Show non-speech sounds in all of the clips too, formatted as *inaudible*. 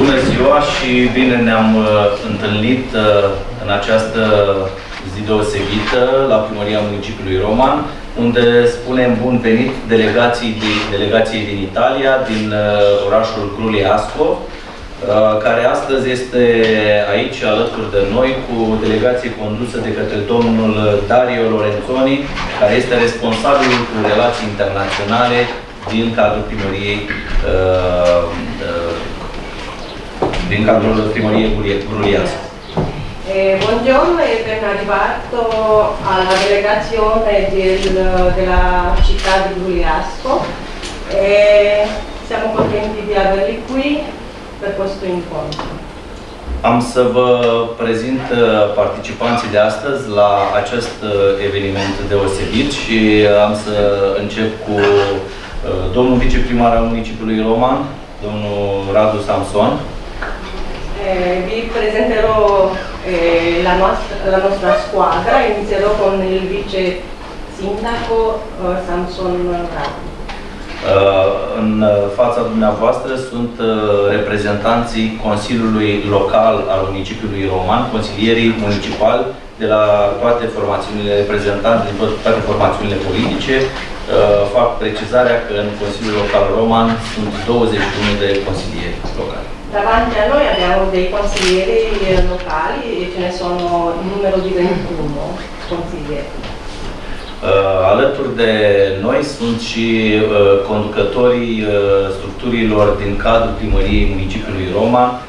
Bună ziua și bine ne-am uh, întâlnit uh, în această zi deosebită la Primăria Municipiului Roman, unde spunem bun venit delegații din, delegației din Italia, din uh, orașul Gruliasco, care astăzi este aici alături de noi cu delegație condusă de către domnul Dario Lorenzoni, care este responsabil cu relații internaționale din cadrul primăriei uh, uh, din cadrul primăriei Gruliasco. Eh, buongiorno e ben arrivato alla delegazione del, della città di Gruliasco. Eh, siamo contenti di averli qui per questo incontro. Am să vă prezint uh, participanții de astăzi la acest uh, eveniment deosebit și am să încep cu uh, domnul viceprimar al municipiului Roman, domnul Radu Samson. Eh, vi presenterò eh, la, nostra, la nostra squadra, inizierò con il vice sindaco eh, Samson Radu. Uh, în fața dumneavoastră sunt uh, reprezentanții Consiliului Local al municipiului Roman, consilierii municipali de la toate formațiunile reprezentanți din toate formațiunile politice. Uh, fac precizarea că în Consiliul Local Roman sunt 21 de consilieri locali. Davanti a noi abbiamo dei consiglieri locali e ce ne sono in numero di 21 consiglieri. Uh, alături de noi sunt și uh, conducătorii uh, structurilor din cadrul primăriei municipiului Roma,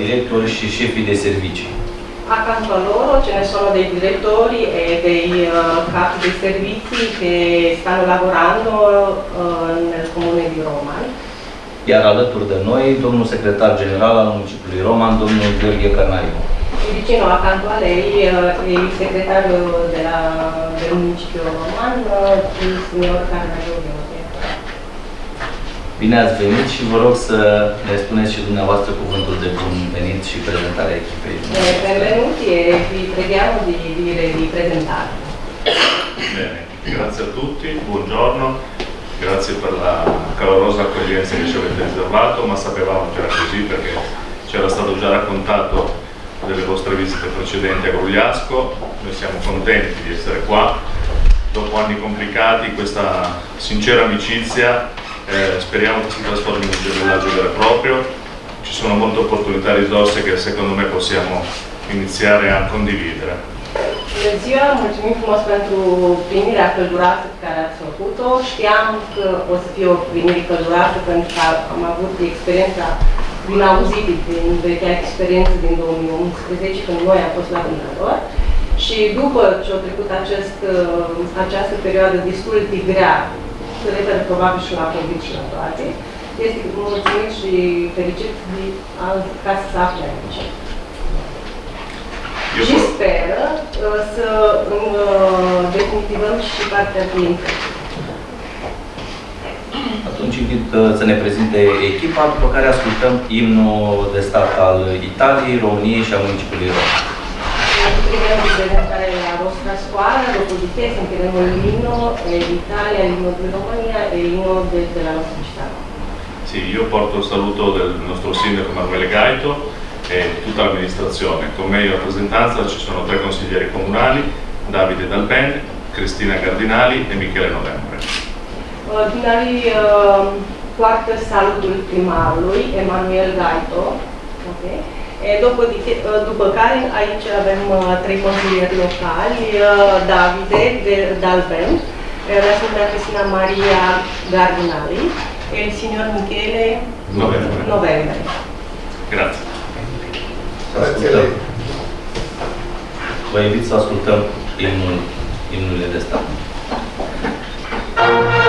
directori și șefii de servicii. Accanto a loro ce ne sono dei direttori e dei capi di servizi che stanno lavorando nel comune di Roma. Iar alături de noi, domnul secretar general al municipiului Roman, domnul Gheorghe Cărnariu. vicino accanto a lei eh, il segretario della, del municipio Roman, il signor Carnaio Bine ați venit și vă rog să ne spuneți și dumneavoastră cuvântul de bun venit și prezentarea echipei. Eh, benvenuti e vi preghiamo di dire di presentarvi. Bene, grazie a tutti, buongiorno, grazie per la calorosa accoglienza che ci avete riservato, ma sapevamo già così perché ci era stato già raccontato delle vostre visite precedenti a Grugliasco, noi siamo contenti di essere qua, dopo anni complicati questa sincera amicizia eh, speriamo che si trasformi in un gemellaggio vero e proprio, ci sono molte opportunità e risorse che secondo me possiamo iniziare a condividere. Bună ziua, mulțumim frumos pentru primirea călduroasă pe care ați făcut-o. Știam că o să fie o primire călduroasă pentru că am avut experiența din auzit, din vechea experiență din 2011, când noi am fost la vânător. Și după ce a trecut acest, această perioadă destul de grea, se referă probabil și la COVID și la toate, este mulțumit și fericit de ca să se afle aici. Eu și vor- speră uh, să uh, definitivăm și partea de infecție. Atunci invit uh, să ne prezinte echipa, după care ascultăm imnul de stat al Italiei, României și al municipiului Roma. Prima di presentare la vostra squadra, dopodiché sentiremo l'inno eh, d'Italia, l'inno di Romania e l'inno de- della nostra città. Sì, io porto il saluto del nostro sindaco Emanuele Gaito e tutta l'amministrazione. Con me in rappresentanza ci sono tre consiglieri comunali, Davide Dalben, Cristina Cardinali e Michele Novembre. Ordinarii uh, poartă salutul primarului, Emanuel Gaito. Okay. E, după, di- uh, după care aici avem uh, trei consilieri locali, Davide de, Dalben, la signora Cristina Maria Gardinali e il signor Michele Novembre. Novembre. Grazie. Să ascultăm. Vă invit să ascultăm imnul, imnurile de stat. Viva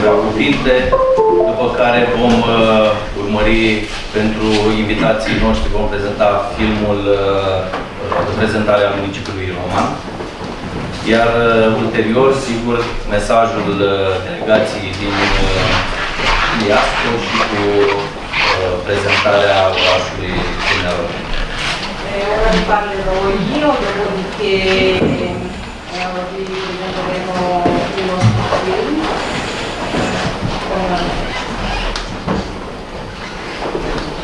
câteva cuvinte, după care vom uh, urmări pentru invitații noștri, vom prezenta filmul uh, de prezentare a municipiului Roman. Iar uh, ulterior, sigur, mesajul uh, delegației din uh, Iasco și cu uh, prezentarea orașului Dumnezeu. Eh, ora vi parlerò io, dopodiché eh, vi presenteremo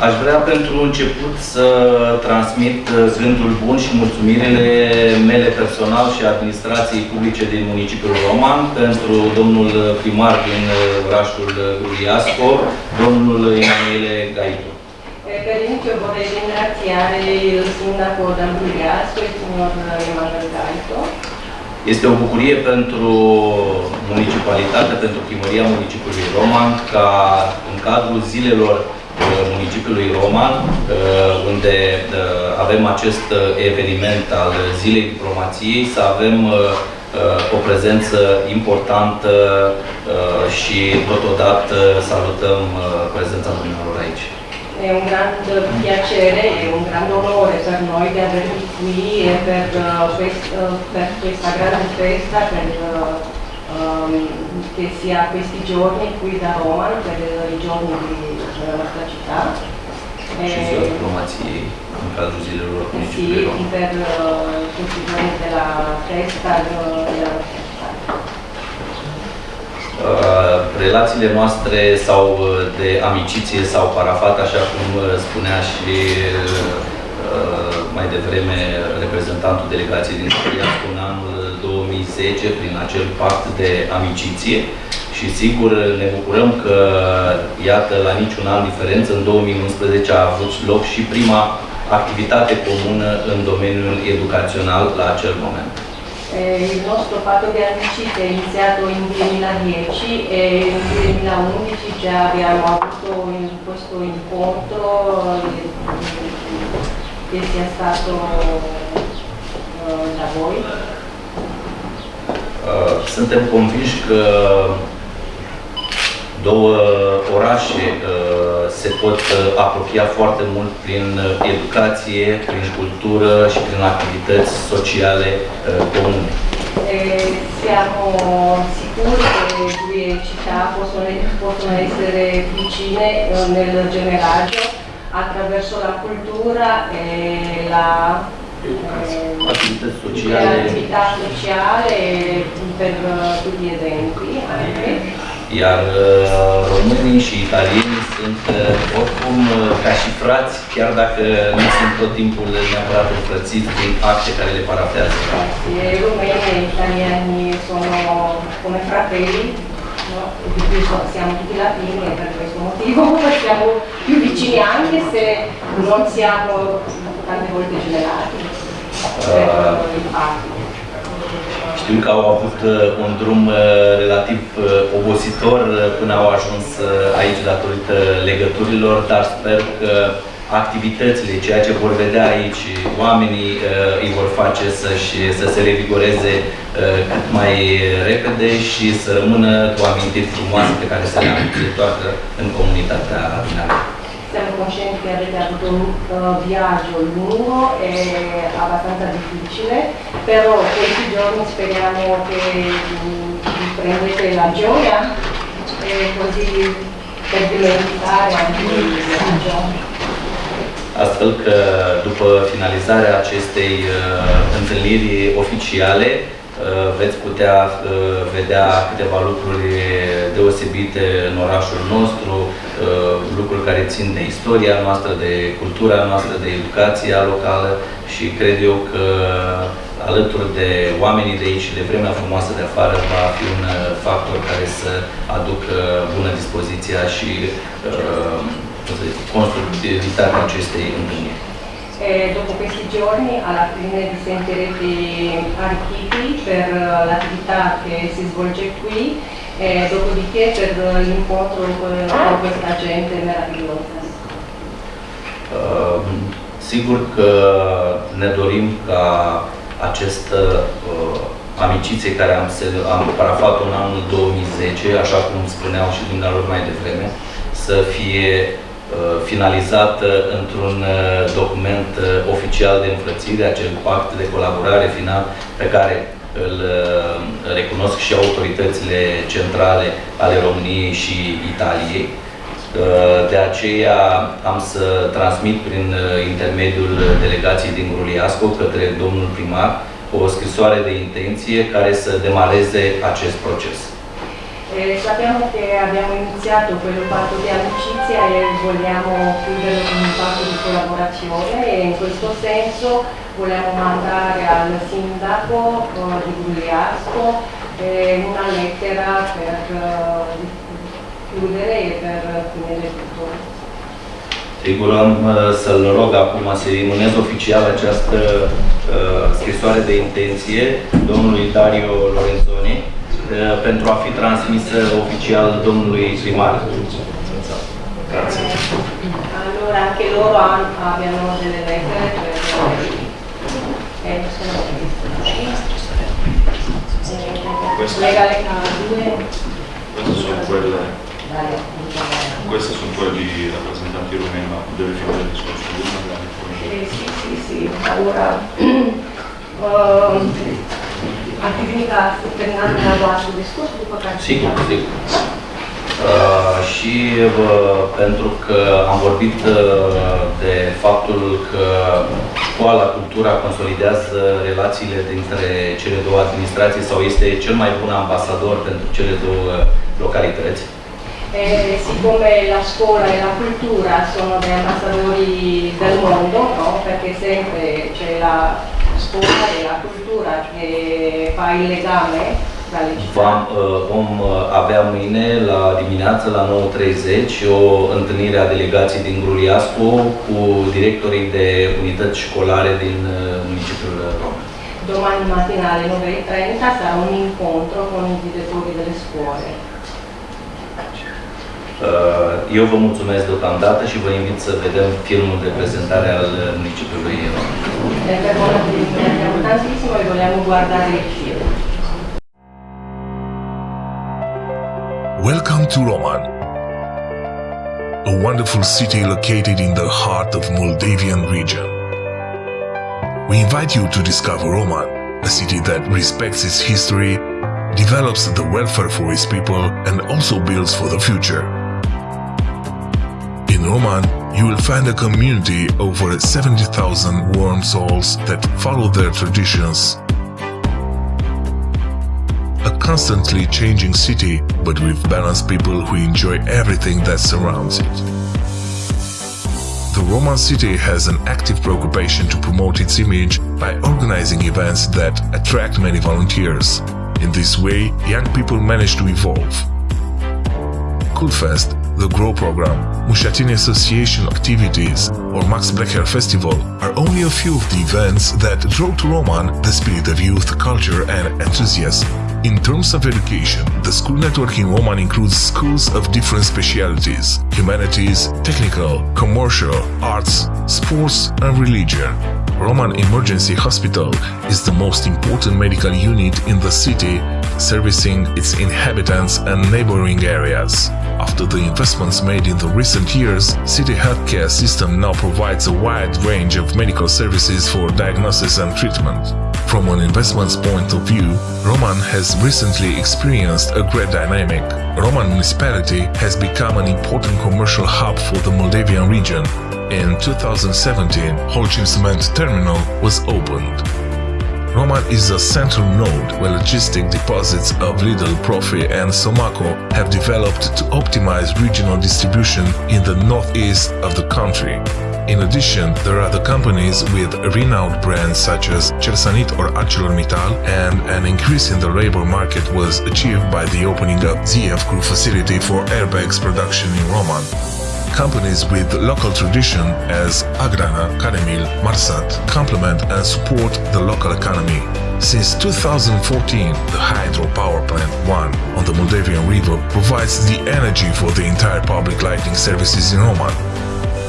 Aș vrea pentru început să transmit uh, gândul bun și mulțumirile mele personal și administrației publice din municipiul Roman pentru domnul primar din uh, orașul Iasco, domnul Emanuele Gaitu. eh, Per inizio vorrei ringraziare il sindaco d'Ambriasco, il signor Emanuele Gaito, Este o bucurie pentru municipalitate, pentru primăria municipiului Roman, ca în cadrul zilelor municipiului Roman, unde avem acest eveniment al Zilei Diplomației, să avem o prezență importantă și totodată salutăm prezența dumneavoastră aici. È un grande piacere e un grande onore per noi di avervi qui e per, uh, quest, uh, per questa grande festa per, uh, um, che sia questi giorni qui da Roma, per i giorni di, della nostra città. În cadrul zilelor sì, per uh, tutti i giorni della festa della nostra città. Uh, relațiile noastre sau uh, de amiciție s-au parafat, așa cum uh, spunea și uh, mai devreme reprezentantul delegației din Soriascu în anul 2010 prin acel pact de amiciție și sigur ne bucurăm că, iată, la niciun an diferență, în 2011 a avut loc și prima activitate comună în domeniul educațional la acel moment. Eh, il nostro patto di amicizia è iniziato in 2010 e nel 2011 già abbiamo avuto in- questo incontro eh, che sia stato eh, da voi. Uh, Suntem convinși că două orașe uh, se pot uh, apropia foarte mult prin uh, educație, prin cultură și prin activități sociale uh, comune. Eh, siamo sicuri che due città possono, possono essere vicine eh, nel generaggio attraverso la cultura e la eh, Activități le sociale attività sociali per eh, tutti gli eventi anche. Iar uh, românii și italienii sunt uh, oricum uh, ca și frați, chiar dacă nu sunt tot timpul neapărat înfrățiți prin acte care le parafează. Sì, e italiani sono come fratelli, no? di cui so- siamo tutti latini e per questo motivo *laughs* siamo più vicini anche se non siamo tante volte generati fatto. Știu că au avut uh, un drum uh, relativ uh, obositor uh, până au ajuns uh, aici datorită legăturilor, dar sper că activitățile, ceea ce vor vedea aici, oamenii uh, îi vor face să-și, să se revigoreze uh, cât mai repede și să rămână cu amintiri frumoase pe care să le întoarcă în comunitatea dumneavoastră. Siamo coscienti che avete avuto un eh, viaggio lungo e abbastanza difficile, però questi giorni speriamo che mm, vi prendete la gioia e così per dimenticare anche il viaggio. Astfel că după finalizarea acestei uh, întâlniri oficiale uh, veți putea uh, vedea câteva lucruri deosebite în orașul nostru, uh, lucruri care țin de istoria noastră, de cultura noastră, de educația locală și cred eu că alături de oamenii de aici și de vremea frumoasă de afară va fi un uh, factor care să aducă bună dispoziția și uh, cum să zic, constructivitatea acestei întâlniri. E dopo questi giorni alla fine vi sentirete arricchiti per eh, l'attività che si svolge qui e dopodiché per eh, l'incontro con con questa gente meravigliosa. Uh, Sigur că ne dorim ca această uh, amiciție care am, se- am parafat-o în anul 2010, așa cum spuneau și dumneavoastră mai devreme, să fie uh, finalizată într-un uh, document uh, oficial de înfrățire, acel pact de colaborare final pe care îl uh, recunosc și autoritățile centrale ale României și Italiei. Uh, De aceea am să transmit prin uh, intermediul delegației din Gruliasco către domnul primar o scrisoare de intenție care să demareze acest proces. E sappiamo che abbiamo iniziato quel patto di amicizia e vogliamo chiudere con un patto di collaborazione e in questo senso vogliamo mandare al sindaco eh, di Gugliasco eh, una lettera per eh, chiudere e per finire tutto. Sigur, am uh, să-l rog acum să imunez oficial această uh, scrisoare de intenție domnului Dario Lorenzoni uh, pentru a fi transmisă oficial domnului primar. Grazie. Allora anche loro abbiano delle lettere per eh, sono Eh, legale K2 Queste sono quelle, queste sono quelle di rappresentanti rumeni, ma deve finire il discorso. Eh, sì, sì, sì, ora um, *clears throat* ar fi bine ca să terminați dumneavoastră discursul, după care... Sigur, sigur. Uh, și uh, pentru că am vorbit uh, de faptul că școala Cultura consolidează relațiile dintre cele două administrații sau este cel mai bun ambasador pentru cele două localități. Eh, siccome la scuola e la cultura sono dei ambasciatori del mondo, no? perché sempre c'è la scuola e la cultura che fa il legame tra le Vom, città. uh, vom uh, avea mâine la dimineață la 9.30 o întâlnire a delegației din Gruliascu cu directorii de unități școlare din uh, municipiul Roma. Domani mattina alle 9.30 sarà un incontro con i direttori delle scuole. Uh, Eu vă mulțumesc deocamdată și vă invit să vedem filmul de prezentare al uh, municipiului Roma. Ringraziamo tantissimo e vogliamo guardare il film. Welcome to Roman, a wonderful city located in the heart of Moldavian region. We invite you to discover Roman, a city that respects its history, develops the welfare for its people, and also builds for the future. In Roman, you will find a community over 70,000 warm souls that follow their traditions a constantly changing city, but with balanced people who enjoy everything that surrounds it. The Roman city has an active preoccupation to promote its image by organizing events that attract many volunteers. In this way, young people manage to evolve. Coolfest, the GROW program, Mushatini Association activities, or Max Black Hair Festival are only a few of the events that draw to Roman the spirit of youth, culture, and enthusiasm. In terms of education, the school network in Roman includes schools of different specialities humanities, technical, commercial, arts, sports, and religion. Roman Emergency Hospital is the most important medical unit in the city, servicing its inhabitants and neighboring areas. After the investments made in the recent years, city healthcare system now provides a wide range of medical services for diagnosis and treatment. From an investment's point of view, Roman has recently experienced a great dynamic. Roman municipality has become an important commercial hub for the Moldavian region. In 2017, Holcim Cement Terminal was opened. Roman is a central node where logistic deposits of Lidl, Profi and Somaco have developed to optimize regional distribution in the northeast of the country. In addition, there are the companies with renowned brands such as Cersanit or ArcelorMittal and an increase in the labor market was achieved by the opening of ZF Group facility for airbags production in Roman companies with local tradition as Agrana, Canemil, Marsat complement and support the local economy. Since 2014, the hydropower plant 1 on the Moldavian River provides the energy for the entire public lighting services in Roman.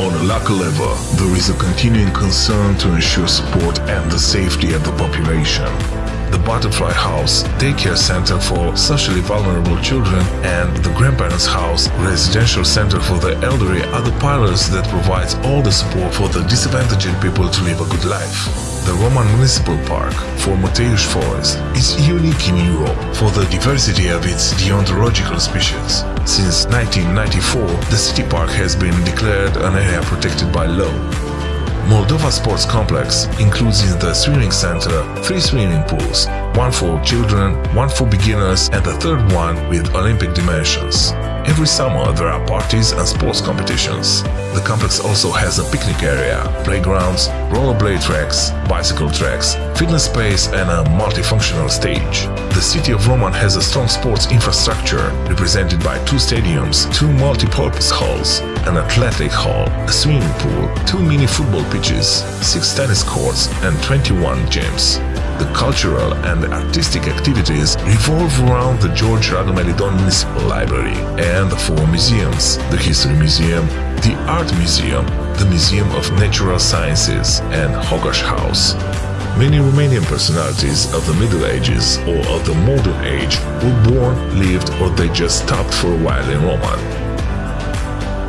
On a local level, there is a continuing concern to ensure support and the safety of the population. The Butterfly House, daycare center for socially vulnerable children, and the Grandparents House, residential center for the elderly are the pillars that provides all the support for the disadvantaged people to live a good life. The Roman Municipal Park, former Teiush Forest, is unique in Europe for the diversity of its deontological species. Since 1994, the city park has been declared an area protected by law. Moldova Sports Complex includes in the swimming center three swimming pools, one for children, one for beginners, and the third one with Olympic dimensions. Every summer there are parties and sports competitions. The complex also has a picnic area, playgrounds, rollerblade tracks, bicycle tracks, fitness space and a multifunctional stage. The city of Roman has a strong sports infrastructure represented by two stadiums, two multi-purpose halls, an athletic hall, a swimming pool, two mini football pitches, six tennis courts and 21 gyms. The cultural and artistic activities revolve around the George Radomelidon Municipal Library and the four museums, the History Museum, the Art Museum, the Museum of Natural Sciences, and Hogash House. Many Romanian personalities of the Middle Ages or of the Modern Age were born, lived, or they just stopped for a while in Roman.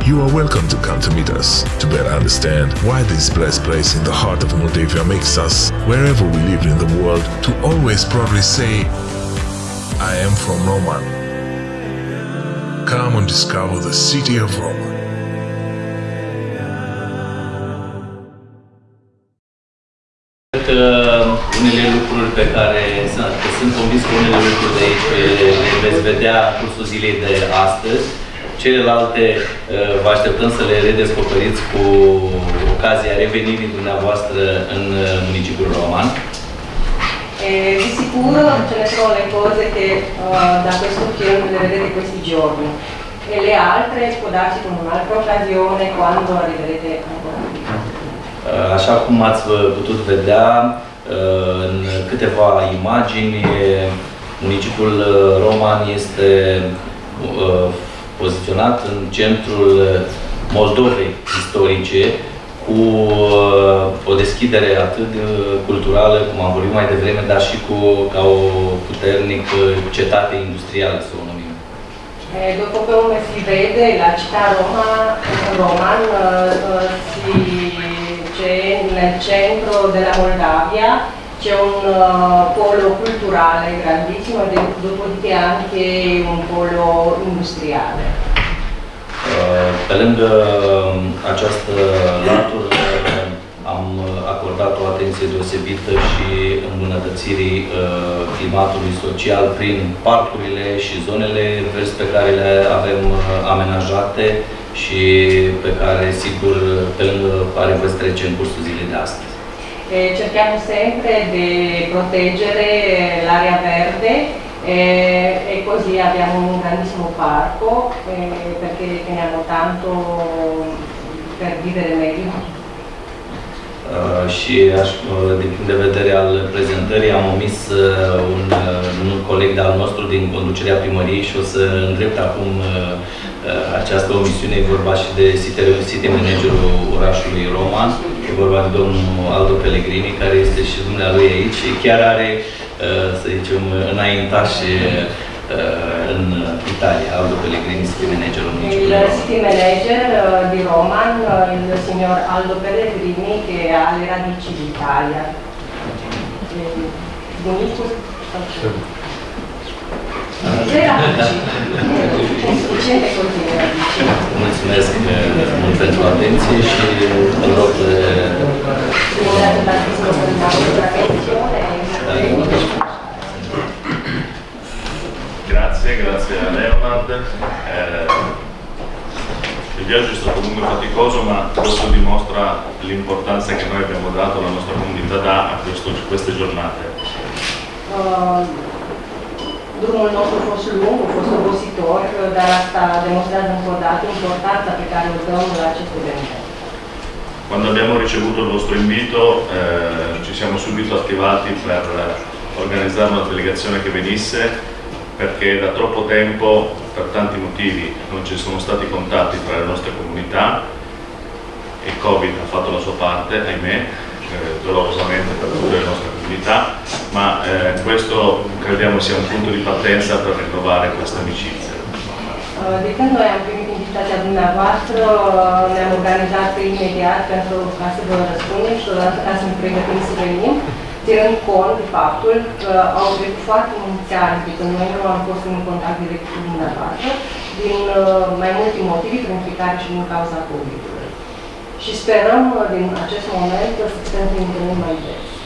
You are welcome to come to meet us to better understand why this blessed place in the heart of Moldavia makes us, wherever we live in the world, to always proudly say, I am from Roman. Come and discover the city of Roma. Cred că unele lucruri pe care sunt, sunt convins că unele lucruri de aici le veți vedea cursul zilei de astăzi. Celelalte uh, vă așteptăm să le redescoperiți cu ocazia revenirii dumneavoastră în uh, municipiul Roman. E di sicuro ce ne sono le cose che uh, da questo film le vedete questi giorni e le altre può darsi con un'altra occasione quando arriverete ancora qui. Uh, Așa cum ați vă- putut vedea uh, în câteva imagini, municipiul uh, Roman este uh, poziționat în centrul Moldovei istorice cu uh, o deschidere atât de culturală, cum am vorbit mai devreme, dar și cu, ca o puternic uh, cetate industrială, să o numim. E dopo come si vede la città Roma, Roman eh, eh, si, c'è nel centro della Moldavia, c'è un eh, polo culturale grandissimo e dopodiché anche un polo industriale. Uh, Pe lângă um, această latură am acordat o atenție deosebită și îmbunătățirii uh, climatului social prin parcurile și zonele verzi pe care le avem uh, amenajate și pe care, sigur, pe lângă care veți trece în cursul zilei de astăzi. E cerchiamo sempre di proteggere l'area verde e, e così abbiamo un grandissimo parco eh, perché teniamo tanto per vivere meglio. Uh, și aș, uh, din punct de vedere al prezentării am omis uh, un, uh, un coleg de-al nostru din conducerea primăriei și o să îndrept acum uh, uh, această omisiune, e vorba și de city, city managerul orașului Roman, e vorba de domnul Aldo Pellegrini, care este și dumnealui aici și chiar are, uh, să zicem, înaintaș uh, în Italia, Aldo Pellegrini, managerul municipiului Il city manager eh, di Roman, il signor Aldo Pellegrini, che ha le radici d'Italia. Eh, Bunicus? Mulțumesc mult pentru atenție și îl rog attenzione. Grazie, grazie a Leonard. Eh, il viaggio è stato comunque faticoso, ma questo dimostra l'importanza che noi abbiamo dato, la nostra comunità dà a questo- queste giornate. Uh, drumul nostru a fost lung, a fost obositor, dar asta demonstrează încă o dată importanța pe care o dăm la acest. Quando abbiamo ricevuto il vostro invito eh, ci siamo subito attivati per organizzare una delegazione che venisse perché da troppo tempo, per tanti motivi, non ci sono stati contatti tra le nostre comunità. Il Covid ha fatto la sua parte, ahimè, eh, dolorosamente per tutte le nostre comunità, ma eh, questo crediamo sia un punto di partenza per rinnovare questa amicizia. Uh, De când noi am primit invitația dumneavoastră, ne-am organizat imediat pentru ca să vă răspundem și totodată ca să ne pregătim să venim, ținând cont de faptul că au trecut foarte mulți ani de când noi nu am fost în contact direct cu dumneavoastră, din mai multe motive, printre care și din cauza COVID-ului. Și sperăm din acest moment să putem mai des.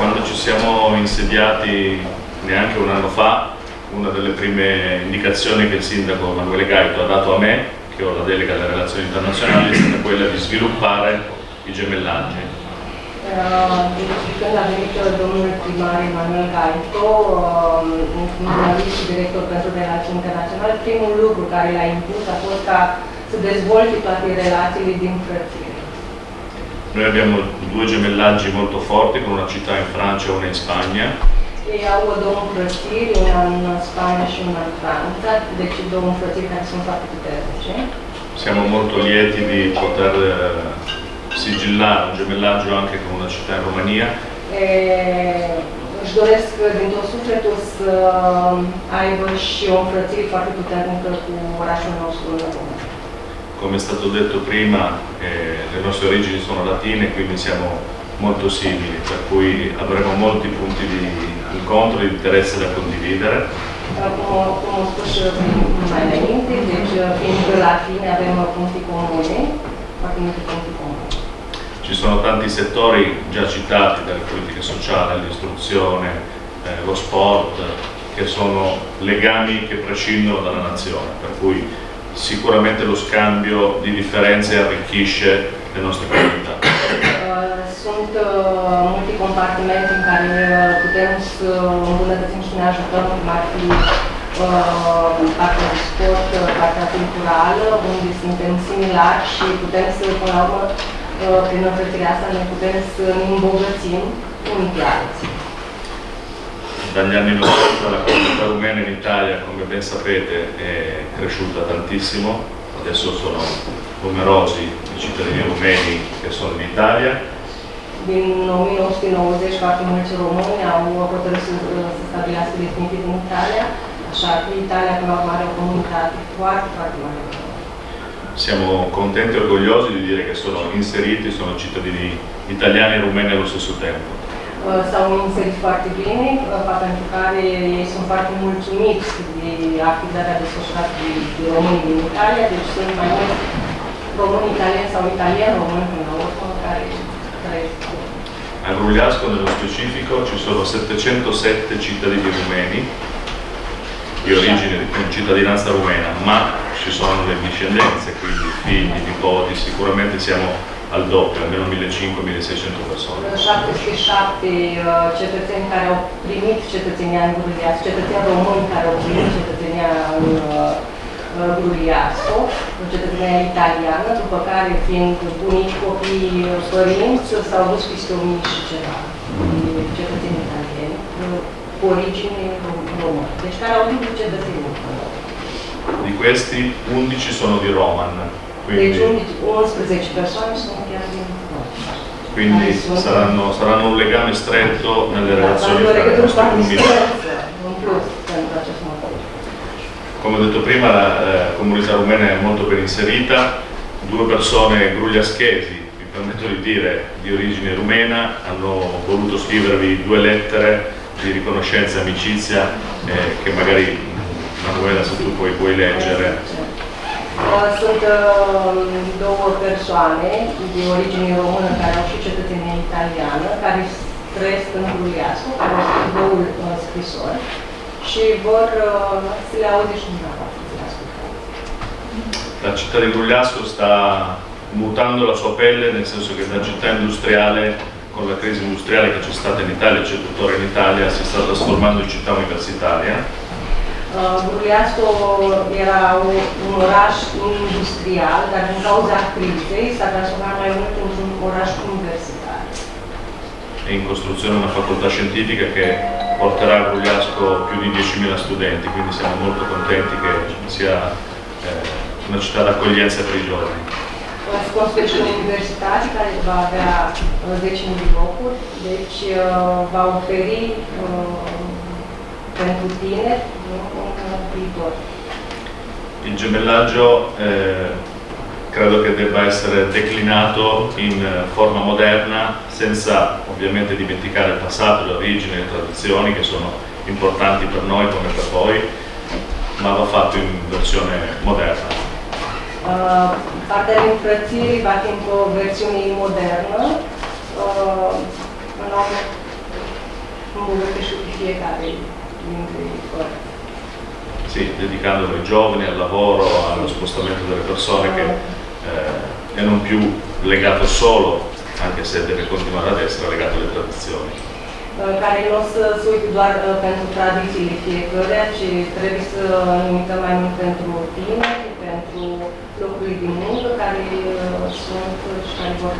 Quando ci siamo insediati neanche un anno fa, una delle prime indicazioni che il sindaco Emanuele Gaito ha dato a me, che ho la delega alle relazioni internazionali, è stata quella di sviluppare i gemellaggi. Venit uh, domnul primar Emanuel Gaito, uh, jurnalist și director pentru relații internaționale, primul lucru care l-a impus a fost ca să dezvolte toate relațiile din frățire. Noi abbiamo due gemellaggi molto forti con una città in Francia e una in Spagna. Ei au două înfrățiri, una în Spania și una în Franța, deci două înfrățiri care sunt foarte puternice. Siamo molto lieti di poter eh, sigillare un gemellaggio anche con una città in Romania E, își doresc din tot sufletul să aibă și o înfrățire foarte puternică cu orașul nostru în România. Come è stato detto prima, eh, le nostre origini sono latine, quindi siamo molto simili, per cui avremo molti punti di incontro e di interesse da condividere. Cum, cum am spus mai înainte, deci fiind latine avem multe puncti comune. Ci sono tanti settori già citati, dalle politiche sociali all'istruzione, eh, lo sport, che sono legami che prescindono dalla nazione, per cui sicuramente lo scambio di differenze arricchisce le nostre comunità. Uh, Sunt multe compartimente în care putem să îmbunătățim și ne ajutăm, cum ar fi uh, partea de sport, partea culturală, unde suntem similari și putem să, până la urmă, prin înfrățirea asta, ne putem să ne îmbogățim unii pe alții. Dagli anni 90 la comunità rumena in Italia, come ben sapete, è cresciuta tantissimo, adesso sono numerosi i cittadini rumeni che sono in Italia, Din 1990 foarte mulți români au hotărât să, să stabilească definitiv în Italia, așa că Italia, urmă, are o comunitate foarte, foarte mare. siamo contenti e orgogliosi di dire che sono inseriti, sono cittadini italiani e rumeni allo stesso tempo. Uh, s-au inserit foarte bine, pentru care ei sunt foarte mulțumiți de activitatea desfășurată de, de românii din Italia, deci sunt mai mulți români italieni sau italieni români până la care trăiesc. A Grugliasco nello specifico ci sono 707 cittadini rumeni di origine con cittadinanza rumena, ma ci sono le discendenze, quindi figli, nipoti, sicuramente siamo al doppio, almeno 1500-1600 persone. 707 uh, cetățeni care au primit cetățenia în Gruliasco, cetățeni români care au primit cetățenia în uh, uh, Gruliasco, cetățenia italiană, după care fiind bunici, copii, părinți, s-au dus peste 1000 și ceva cetățeni italieni cu origine rom- română, deci care au dublu cetățenie. Di questi 11 sono di Roman, Deci quindi, 11 persoane sunt chiar din Roma. quindi saranno, saranno un legame stretto nelle relazioni tra le nostre comunità. Come ho detto prima, la eh, comunità rumena è molto ben inserita, due persone grugliaschesi, mi permetto di dire, di origine rumena, hanno voluto scrivervi due lettere di riconoscenza e amicizia eh, che magari Manuela se tu poi puoi leggere. Uh, Sunt uh, două persoane de origine română care au și cetățenie italiană, care trăiesc în Gruliascu, care scris două scrisori și vor uh, să le auzi și dumneavoastră. La città di Grugliasco sta mutando la sua pelle, nel senso che da città industriale, con la crisi industriale che c'è stata in Italia c'è tuttora in Italia, si sta trasformando in città universitaria. Uh, Gruliascu era o- un oraș industrial, dar din cauza crizei s-a transformat mai mult într-un oraș universitar. È in costruzione una facoltà scientifica che porterà a Grugliasco più di 10.000 studenti, quindi siamo molto contenti che sia eh, una città d'accoglienza per i giovani. Construiește și o universitate care va avea uh, 10.000 de locuri, deci uh, va oferi uh, pentru tineri viitor. Il gemellaggio eh, credo che debba essere declinato in eh, forma moderna senza ovviamente dimenticare il passato, le origini, le tradizioni che sono importanti per noi come per voi, ma va fatto in versione moderna. Uh, partea de înfrățiri va fi într-o versiune modernă, uh, urmă îmbunătățește și fiecare dintre părți. Sì, dedicandolo ai giovani, al lavoro, allo spostamento delle persone che eh, è non più legato solo, anche se deve continuare ad essere legato alle tradizioni. Care nu o să se uite doar pentru tradițiile fiecăruia, ci trebuie să ne uităm mai mult pentru tineri, pentru locurile de muncă care sunt și care vor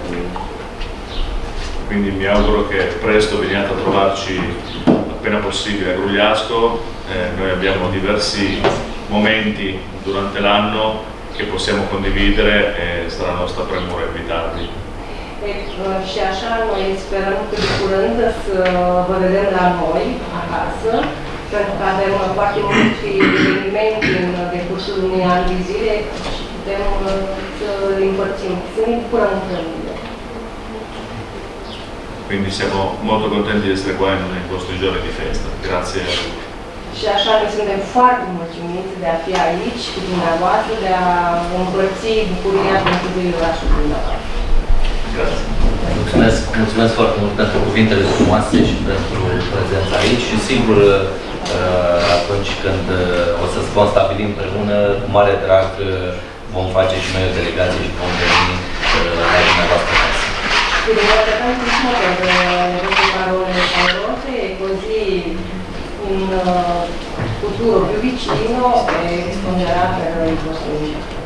quindi mi auguro che presto veniate a trovarci appena possibile a Grugliasco, eh, noi abbiamo diversi momenti durante l'anno che possiamo condividere e sarà nostra premura invitarvi. Și așa noi sperăm că de curând să vă vedem la noi, acasă, pentru că avem foarte multe evenimente în decursul unui an de zile și putem să le împărțim, să ne bucurăm împreună. Quindi siamo molto contenti di essere qua in, in questi giorni di festa. Grazie a tutti. Și așa noi suntem foarte mulțumiți de a fi aici cu dumneavoastră, de a împărți bucuria pentru orașul dumneavoastră. Grazie. Mulțumesc, mulțumesc foarte mult pentru cuvintele frumoase și pentru prezența aici și sigur uh, atunci când uh, o să vom stabili împreună, cu mare drag uh, vom face și noi o delegație și vom veni la dumneavoastră Quindi guarda tantissimo per vostre parole calorose e così in uh, futuro più vicino e risponderà per il vostro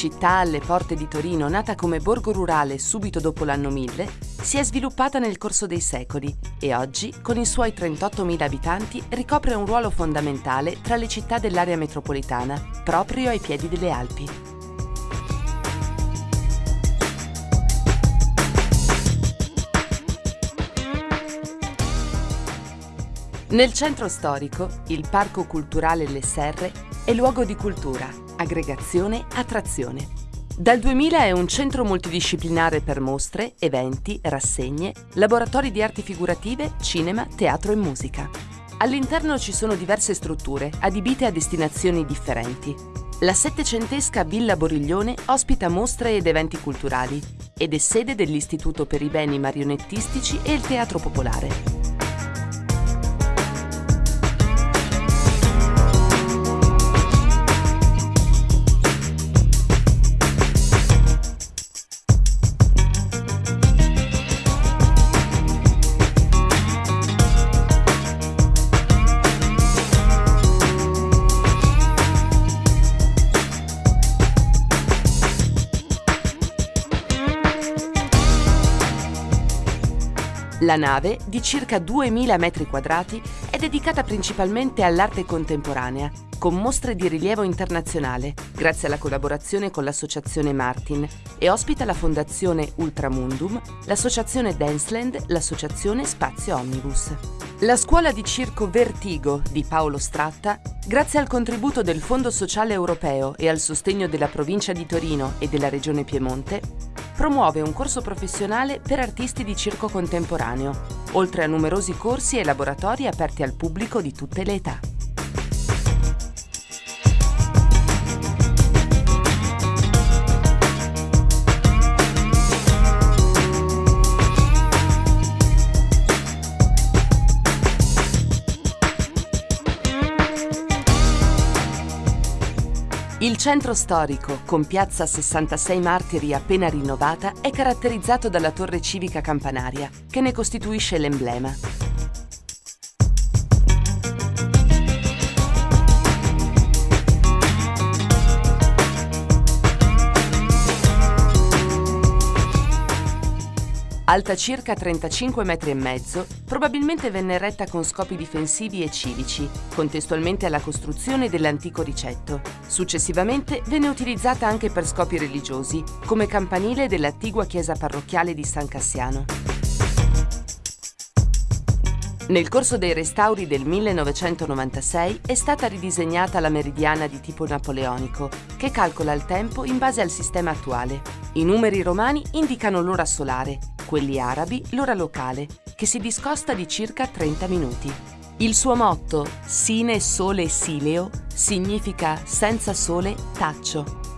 città alle porte di Torino nata come borgo rurale subito dopo l'anno 1000, si è sviluppata nel corso dei secoli e oggi, con i suoi 38.000 abitanti, ricopre un ruolo fondamentale tra le città dell'area metropolitana, proprio ai piedi delle Alpi. Nel centro storico, il Parco Culturale Le Serre è luogo di cultura, aggregazione, attrazione. Dal 2000 è un centro multidisciplinare per mostre, eventi, rassegne, laboratori di arti figurative, cinema, teatro e musica. All'interno ci sono diverse strutture, adibite a destinazioni differenti. La settecentesca Villa Boriglione ospita mostre ed eventi culturali ed è sede dell'Istituto per i beni marionettistici e il Teatro Popolare. La nave, di circa 2000 metri quadrati, è dedicata principalmente all'arte contemporanea, con mostre di rilievo internazionale, grazie alla collaborazione con l'associazione Martin, e ospita la fondazione Ultramundum, l'associazione Danceland, l'associazione Spazio Omnibus. La scuola di circo Vertigo di Paolo Stratta, grazie al contributo del Fondo Sociale Europeo e al sostegno della provincia di Torino e della regione Piemonte, promuove un corso professionale per artisti di circo contemporaneo, oltre a numerosi corsi e laboratori aperti al pubblico di tutte le età. Centro storico, con piazza 66 Martiri appena rinnovata, è caratterizzato dalla torre civica campanaria, che ne costituisce l'emblema. Alta circa 35 metri e mezzo, probabilmente venne eretta con scopi difensivi e civici, contestualmente alla costruzione dell'antico ricetto. Successivamente venne utilizzata anche per scopi religiosi, come campanile dell'attigua chiesa parrocchiale di San Cassiano. Nel corso dei restauri del 1996 è stata ridisegnata la meridiana di tipo napoleonico, che calcola il tempo in base al sistema attuale. I numeri romani indicano l'ora solare, quelli arabi l'ora locale, che si discosta di circa 30 minuti. Il suo motto, Sine Sole Sileo, significa senza sole taccio.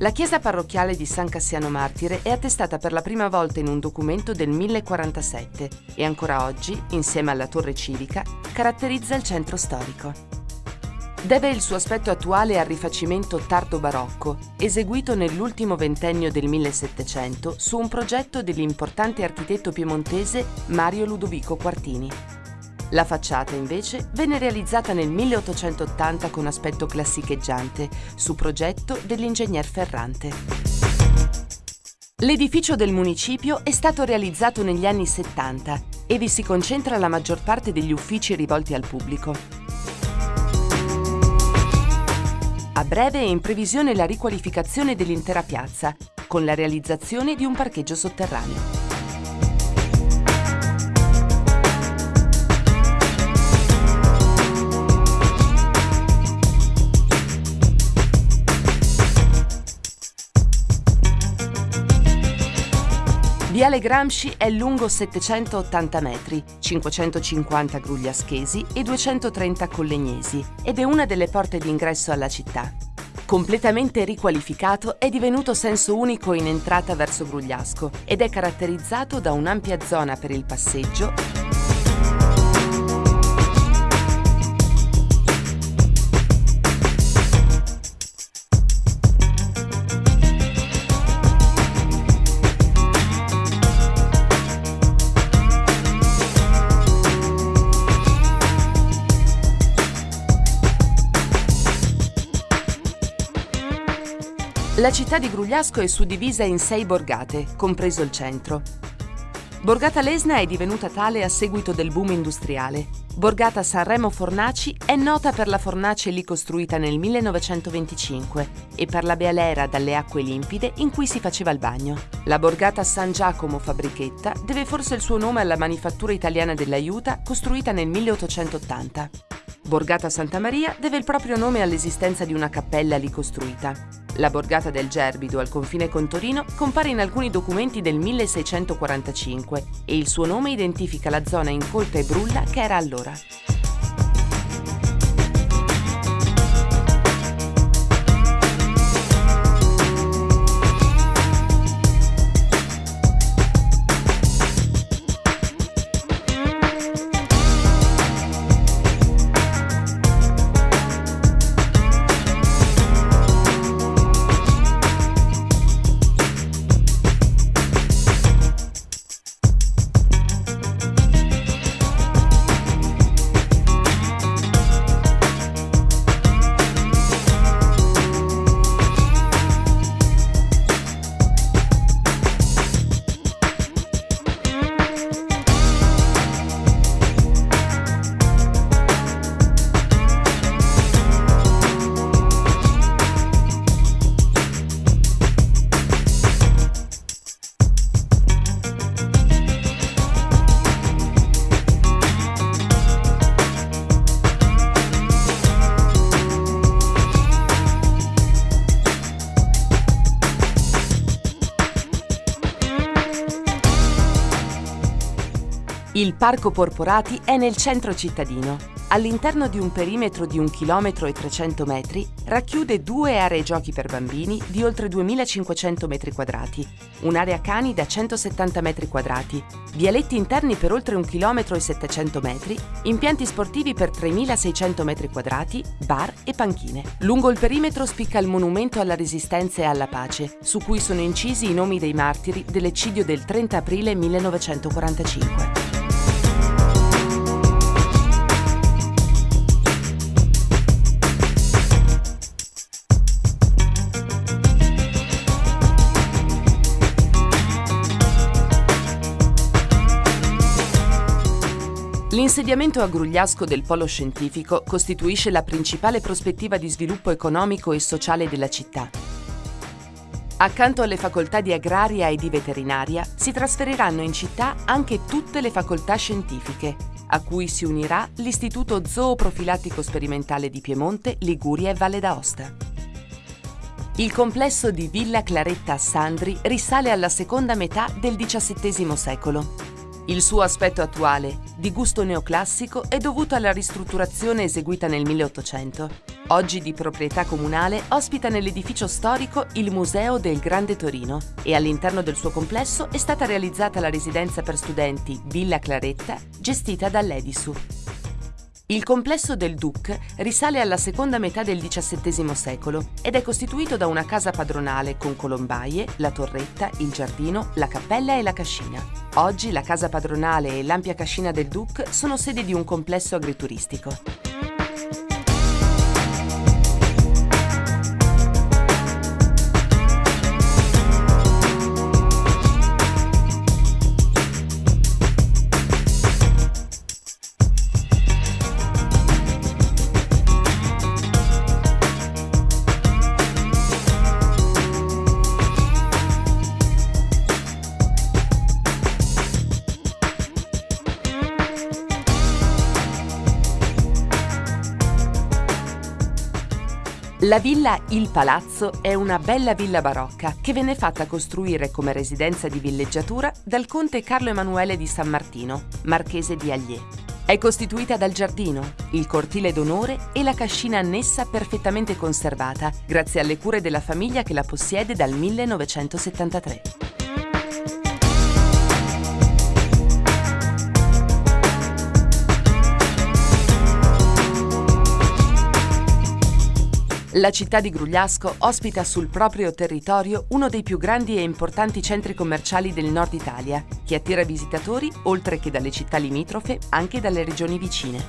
La chiesa parrocchiale di San Cassiano Martire è attestata per la prima volta in un documento del 1047 e ancora oggi, insieme alla torre civica, caratterizza il centro storico. Deve il suo aspetto attuale al rifacimento tardo-barocco, eseguito nell'ultimo ventennio del 1700 su un progetto dell'importante architetto piemontese Mario Ludovico Quartini. La facciata, invece, venne realizzata nel 1880 con aspetto classicheggiante, su progetto dell'ingegner Ferrante. L'edificio del municipio è stato realizzato negli anni 70 e vi si concentra la maggior parte degli uffici rivolti al pubblico. A breve è in previsione la riqualificazione dell'intera piazza, con la realizzazione di un parcheggio sotterraneo. Viale Gramsci è lungo 780 metri, 550 grugliaschesi e 230 collegnesi ed è una delle porte d'ingresso alla città. Completamente riqualificato, è divenuto senso unico in entrata verso Grugliasco ed è caratterizzato da un'ampia zona per il passeggio La città di Grugliasco è suddivisa in sei borgate, compreso il centro. Borgata Lesna è divenuta tale a seguito del boom industriale. Borgata Sanremo Fornaci è nota per la fornace lì costruita nel 1925 e per la bealera dalle acque limpide in cui si faceva il bagno. La borgata San Giacomo Fabbrichetta deve forse il suo nome alla manifattura italiana dell'aiuta costruita nel 1880. Borgata Santa Maria deve il proprio nome all'esistenza di una cappella lì costruita. La borgata del Gerbido al confine con Torino compare in alcuni documenti del 1645 e il suo nome identifica la zona incolta e brulla che era allora. Il Parco Porporati è nel centro cittadino. All'interno di un perimetro di 1 km e 300 metri racchiude due aree giochi per bambini di oltre 2500 metri quadrati, un'area cani da 170 metri quadrati, vialetti interni per oltre 1 km e 700 metri, impianti sportivi per 3600 metri quadrati, bar e panchine. Lungo il perimetro spicca il monumento alla resistenza e alla pace, su cui sono incisi i nomi dei martiri dell'eccidio del 30 aprile 1945. L'insediamento a Grugliasco del polo scientifico costituisce la principale prospettiva di sviluppo economico e sociale della città. Accanto alle facoltà di agraria e di veterinaria si trasferiranno in città anche tutte le facoltà scientifiche, a cui si unirà l'Istituto Zooprofilattico Sperimentale di Piemonte, Liguria e Valle d'Aosta. Il complesso di Villa Claretta a Sandri risale alla seconda metà del XVII secolo Il suo aspetto attuale, di gusto neoclassico, è dovuto alla ristrutturazione eseguita nel 1800. Oggi di proprietà comunale, ospita nell'edificio storico il Museo del Grande Torino e all'interno del suo complesso è stata realizzata la residenza per studenti Villa Claretta, gestita dall'Edisu. Il complesso del Duc risale alla seconda metà del XVII secolo ed è costituito da una casa padronale con colombaie, la torretta, il giardino, la cappella e la cascina. Oggi la casa padronale e l'ampia cascina del Duc sono sede di un complesso agrituristico. La villa Il Palazzo è una bella villa barocca che venne fatta costruire come residenza di villeggiatura dal conte Carlo Emanuele di San Martino, marchese di Allier. È costituita dal giardino, il cortile d'onore e la cascina annessa perfettamente conservata, grazie alle cure della famiglia che la possiede dal 1973. La città di Grugliasco ospita sul proprio territorio uno dei più grandi e importanti centri commerciali del nord Italia, che attira visitatori oltre che dalle città limitrofe anche dalle regioni vicine.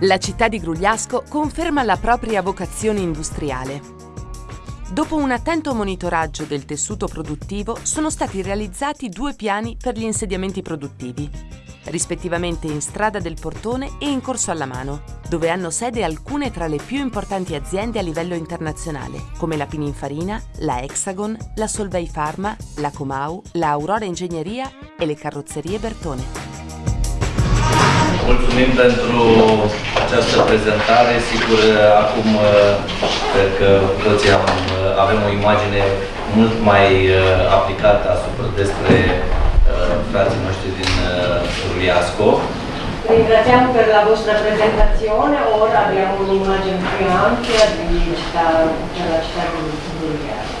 La città di Grugliasco conferma la propria vocazione industriale. Dopo un attento monitoraggio del tessuto produttivo, sono stati realizzati due piani per gli insediamenti produttivi, rispettivamente in Strada del Portone e in Corso alla Mano, dove hanno sede alcune tra le più importanti aziende a livello internazionale, come la Pininfarina, la Hexagon, la Solvay Pharma, la Comau, la Aurora Ingegneria e le carrozzerie Bertone. Mulțumim pentru această prezentare. Sigur, acum cred că toți am, avem o imagine mult mai aplicată asupra despre frații noștri din Ruliasco. Ringraziamo per la vostra presentazione, ora abbiamo un'immagine più ampia di città, della città di Ruliasco.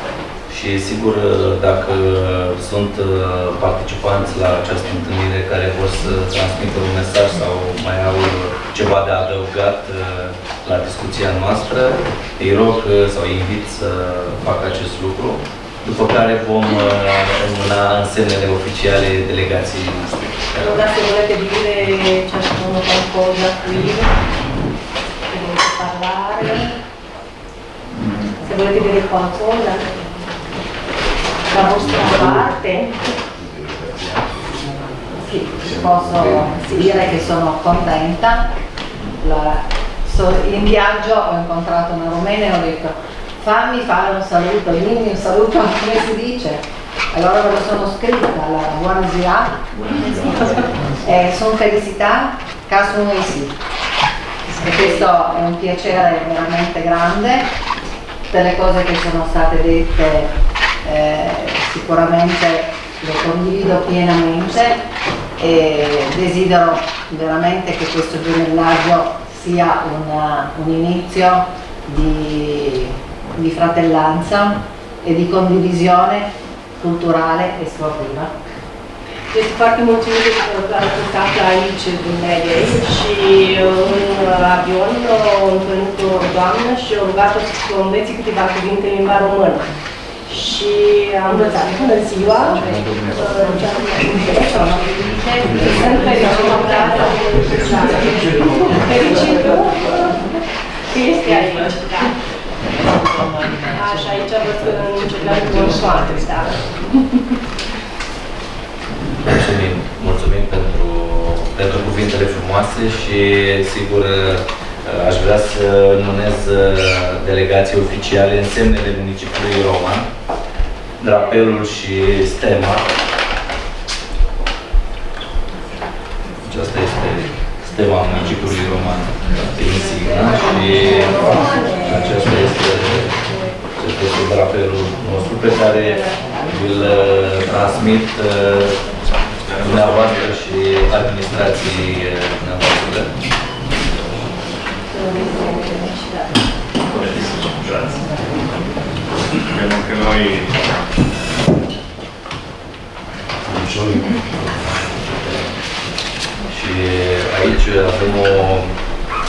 Și sigur dacă sunt uh, participanți la această întâlnire care vor să transmită un mesaj sau mai au ceva de adăugat uh, la discuția noastră, îi rog uh, sau îi invit să facă acest lucru, după care vom înmâna însemnele oficiale delegației noastre. Allora se volete dire ciascuno qualcosa qui, se volete parlare, se volete dire qualcosa, la vostra parte. Sì, posso dire che sono contenta. La, so, in viaggio ho incontrato una romena e ho detto fammi fare un saluto, dimmi un saluto *laughs* come si dice. Allora me lo sono scritta, la buona zia, eh, sono felicità, caso noi sì. E questo è un piacere veramente grande per le cose che sono state dette eh, sicuramente lo condivido pienamente e desidero veramente che questo gemellaggio sia una, un inizio di, di fratellanza e di condivisione culturale e sportiva. Este foarte mulțumită că a plecat aici Medei și în avion a întâlnit o doamnă și a rugat-o să învețe câteva cuvinte în limba română. Și am învățat. Bună ziua, sunt fericită că este aici, da. Așa, aici văd că încercăm cu soare, da. Mulțumim, mulțumim pentru, pentru cuvintele frumoase și sigur Aș vrea să numez uh, delegații oficiale în semnele municipiului Roma, drapelul și stema. Aceasta este stema municipiului Roman, insigna, și aceasta este, acesta este drapelul nostru pe care îl uh, transmit uh, dumneavoastră și administrației dumneavoastră. Credo che noi și aici avem o,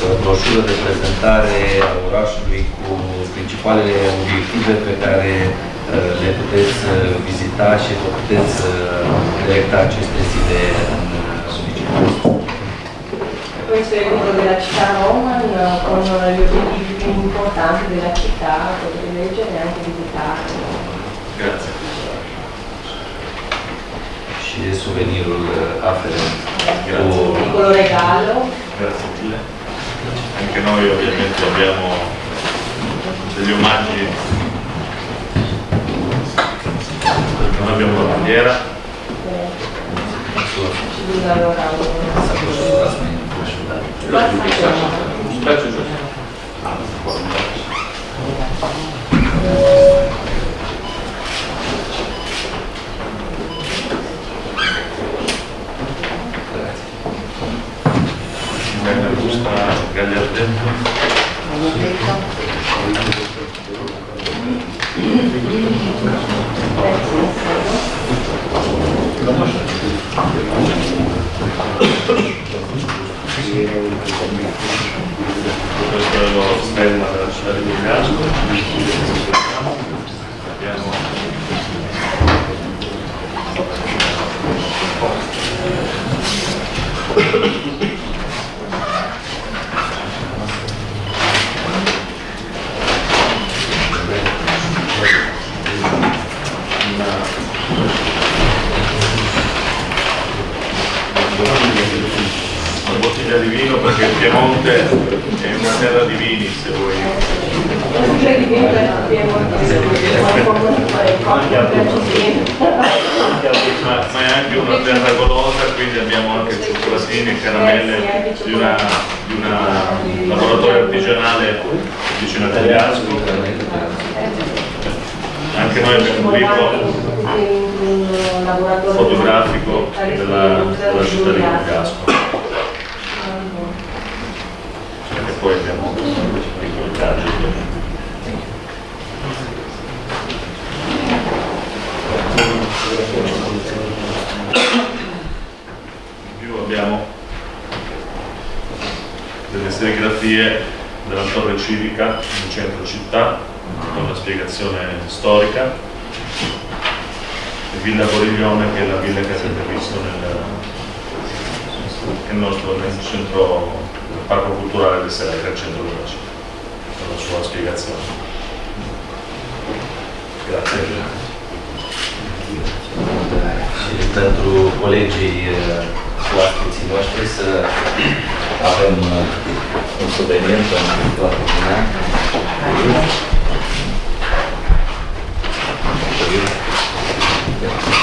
o broșură de prezentare a orașului cu principalele obiective pe care uh, le puteți uh, vizita și vă puteți uh, directa aceste zile în municipiul questo è quello della città Roman eh, con gli obiettivi più importanti della città, potete leggere e anche visitarlo. Grazie. Uscire souvenir afferente. Ah, oh. Un piccolo regalo. Grazie mille. Anche noi ovviamente abbiamo degli omaggi. Non abbiamo la bandiera. Sì. Allora, Читать уже. Галерды. Потому что Questo è lo stemma della città di Milano. Abbiamo Și pentru colegii eh, oaspeții noștri să avem eh, un suvenir pentru toată lumea. Thank you.